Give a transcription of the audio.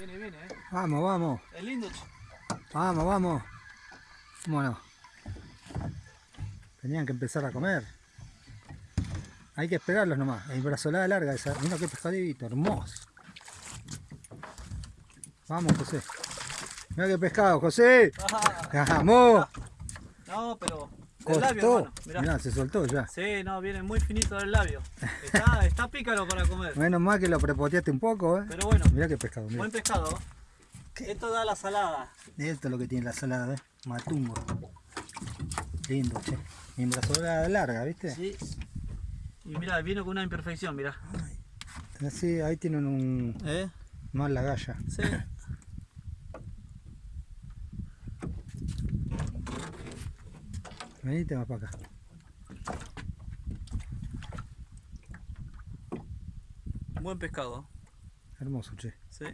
Viene, viene, eh. Vamos, vamos. Es lindo. Vamos, vamos. Bueno. Tenían que empezar a comer. Hay que esperarlos nomás. El brazolada larga esa. Mira qué pescadito, hermoso. Vamos, José. Mira qué pescado, José. Vamos. no, pero. Del labio, hermano. Mirá. Mirá, se soltó ya. Sí, no, viene muy finito del labio. Está, está pícaro para comer. Menos mal que lo prepoteaste un poco, eh. Pero bueno, Mirá qué pescado, mirá. buen pescado. Esto da la salada. Esto es lo que tiene la salada, ¿eh? Matumbo. Lindo, che. Y larga, ¿viste? Sí. Y mira, vino con una imperfección, mira. Así, ahí tienen un... ¿Eh? más la galla. Sí. Venite más para acá. Buen pescado. Hermoso, che. Sí.